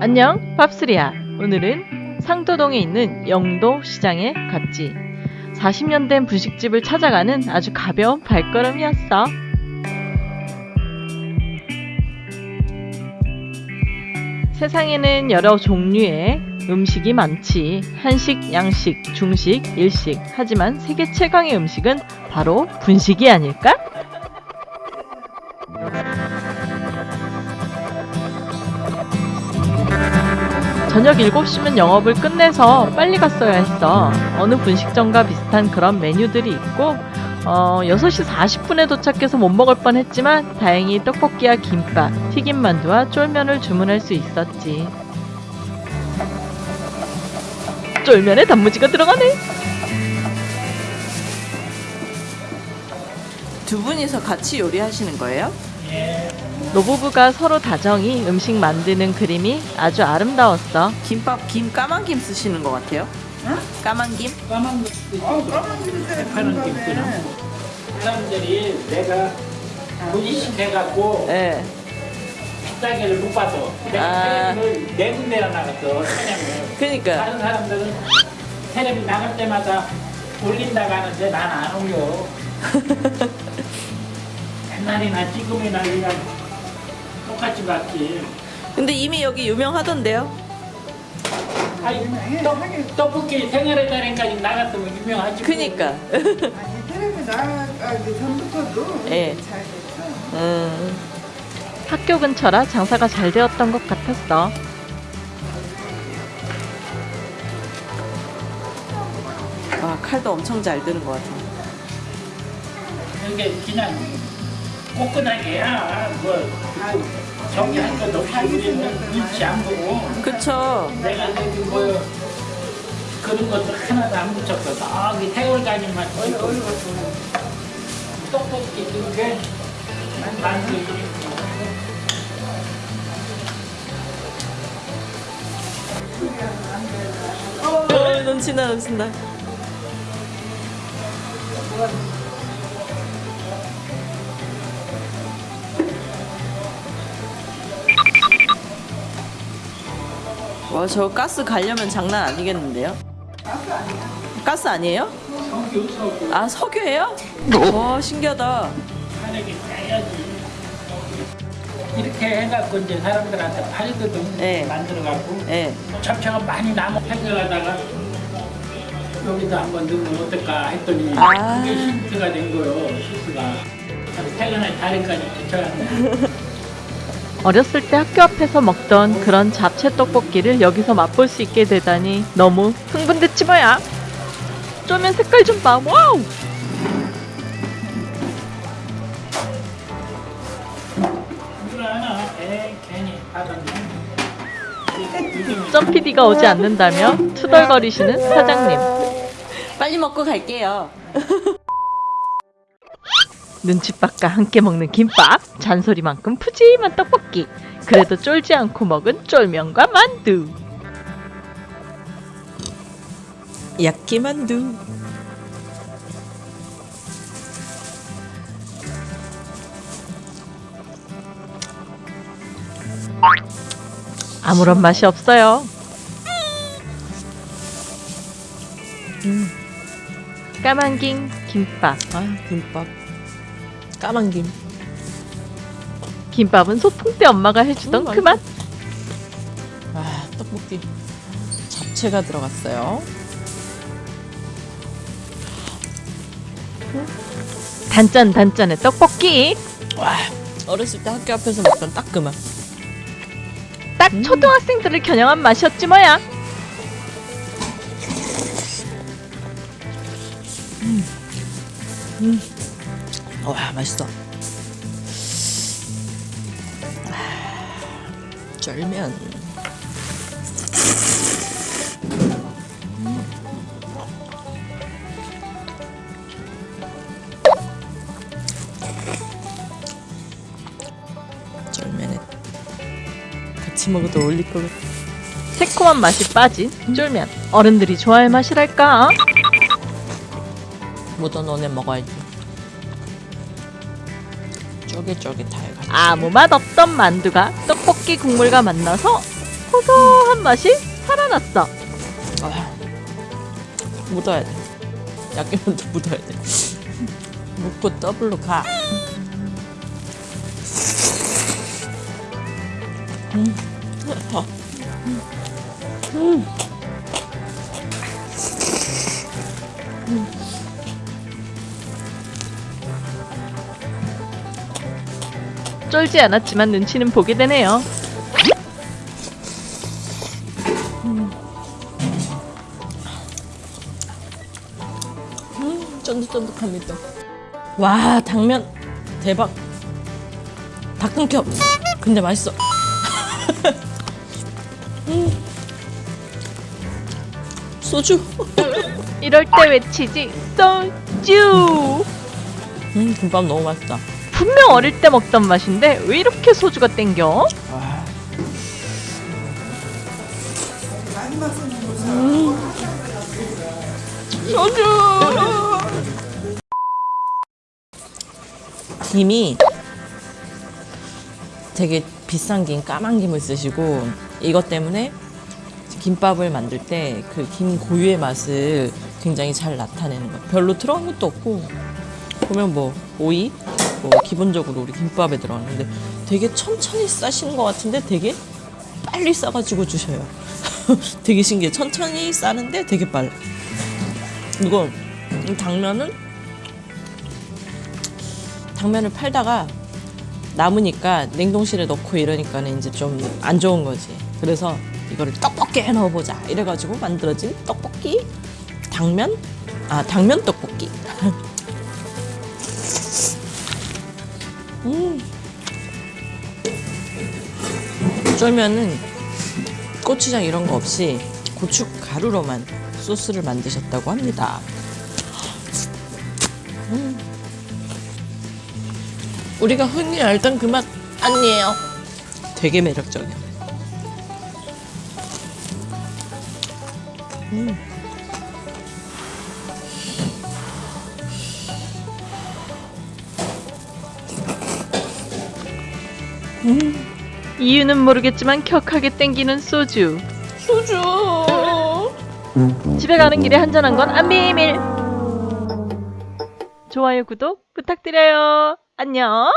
안녕 팝스리야 오늘은 상도동에 있는 영도 시장에 갔지. 40년 된 분식집을 찾아가는 아주 가벼운 발걸음이었어. 세상에는 여러 종류의 음식이 많지. 한식, 양식, 중식, 일식. 하지만 세계 최강의 음식은 바로 분식이 아닐까? 저녁 7시면 영업을 끝내서 빨리 갔어야 했어. 어느 분식점과 비슷한 그런 메뉴들이 있고, 어, 6시 40분에 도착해서 못 먹을 뻔 했지만, 다행히 떡볶이와 김밥, 튀김만두와 쫄면을 주문할 수 있었지. 쫄면에 단무지가 들어가네! 두 분이서 같이 요리하시는 거예요? 노부부가 서로 다정히 음식 만드는 그림이 아주 아름다웠어. 김밥 김 까만 김 쓰시는 것 같아요. 까만 김? 까만 것도 있고 파는 김치는 사람들이 내가 분식해갖고 네. 비싸게를 못. 아. 내가 텔레비를 네 군데나 나갔어 천양을. 그니까 다른 사람들은 텔레비 나갈 때마다 올린다고 하는데 난 안 올려. 옛날이나 지금이나 그냥 똑같이 봤지. 근데 이미 여기 유명하던데요? 아니 떡, 떡볶이 생활의 달인까지 나갔으면 유명하지. 뭐. 그니까. 아니 텔레비 나가기 전부터도 예. 잘 됐어. 음. 학교 근처라 장사가 잘 되었던 것 같았어. 와 칼도 엄청 잘 드는 것 같아요. 이게 그냥 꼼꼼하게 야 뭐 정리할 것도 없이 우리는 눈치 안 보고. 그쵸. 내가 뭐 그런 것도 하나도 안 저기 태월가니만 찍고 떡볶이 그게 만들고 어, 넘친다 넘친다. 와, 저 가스 가려면 장난 아니겠는데요? 가스 아니에요? 석유 석유 아, 석유예요? 와, 신기하다. 하늘이 짜야지 이렇게 해갖고 이제 사람들한테 팔거든 네. 만들어갖고 예. 잡채가 많이 남아 해결하다가 여기다 한번 넣으면 어떨까 했더니 아. 그게 힌트가 된 거요 힌트가 퇴근할 다리까지 붙여놨네 어렸을 때 학교 앞에서 먹던 그런 잡채 떡볶이를 여기서 맛볼 수 있게 되다니 너무 흥분됐지 뭐야. 쫄면 색깔 좀 봐. 와우! 점 PD가 오지 않는다며 투덜거리시는 사장님. 빨리 먹고 갈게요. 눈칫밥과 함께 먹는 김밥, 잔소리만큼 푸짐한 떡볶이. 그래도 쫄지 않고 먹은 쫄면과 만두. 야끼만두. 아무런 맛이 없어요. 음. 까만김 김밥. 아, 김밥. 까만 김. 김밥은 소풍 때 엄마가 해주던 음, 그 맛. 아, 떡볶이. 잡채가 들어갔어요. 단짠 단짠의 떡볶이. 와, 어렸을 때 학교 앞에서 먹던 딱 그 맛. 딱 초등학생들을 겨냥한 맛이었지 뭐야. 와, 맛있어. 아, 쫄면. 쫄면에 같이 먹어도 어울릴 것 같아. 새콤한 맛이 빠진 쫄면. 어른들이 좋아할 맛이랄까. 모던 원에 먹어야지. 쫄깃쫄깃해가지고. 아무 맛 없던 만두가 떡볶이 국물과 만나서 고소한 맛이 살아났어. 묻어야 돼. 먼저 묻어야 돼. 묻고 더블로 가. 음. 어. 음. 쫄지 않았지만 눈치는 보게 되네요. 쫀득쫀득합니다. 와 당면 대박. 닭등겹. 근데 맛있어. 음. 소주. 이럴 때 외치지 소주. 음 김밥 너무 맛있다. 분명 어릴 때 먹던 맛인데 왜 이렇게 소주가 땡겨? 보세요. 소주. 김이 되게 비싼 김, 까만 김을 쓰시고 이것 때문에 김밥을 만들 때 그 김 고유의 맛을 굉장히 잘 나타내는 것. 별로 들어간 것도 없고 보면 뭐 오이, 뭐 기본적으로 우리 김밥에 들어가는데 되게 천천히 싸시는 것 같은데 되게 빨리 싸가지고 주셔요. 되게 신기해. 천천히 싸는데 되게 빨라. 이거 이 당면은 당면을 팔다가 남으니까 냉동실에 넣고 이러니까 는 이제 좀 안 좋은 거지. 그래서 이거를 떡볶이에 넣어보자. 이래가지고 만들어진 떡볶이 당면 아 당면 떡볶이. 음. 쫄면은 고추장 이런 거 없이 고추 가루로만 소스를 만드셨다고 합니다. 음. 우리가 흔히 알던 그 맛 아니에요. 되게 매력적이야. 이유는 모르겠지만 격하게 땡기는 소주. 소주. 집에 가는 길에 한잔한 건 안 비밀. 좋아요, 구독 부탁드려요. 안녕.